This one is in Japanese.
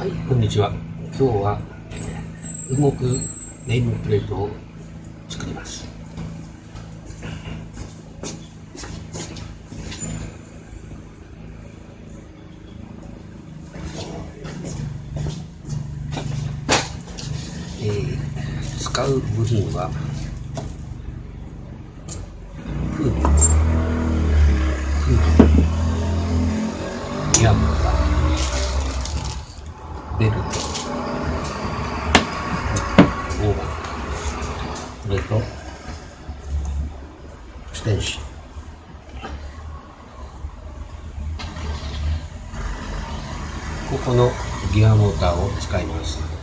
はい、こんにちは。今日は動くネームプレートを作ります。えー、使う部品はフード、フード、ギアモーター、ベルト、オーバー、これと、ここのギアモーターを使います。